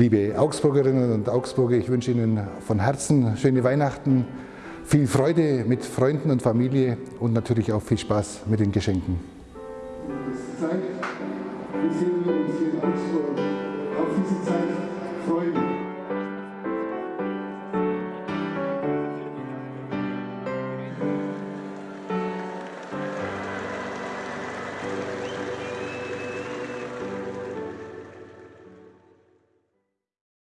Liebe Augsburgerinnen und Augsburger, ich wünsche Ihnen von Herzen schöne Weihnachten, viel Freude mit Freunden und Familie und natürlich auch viel Spaß mit den Geschenken. Es ist Zeit, wir sehen uns hier in Augsburg. Auf diese Zeit Freude.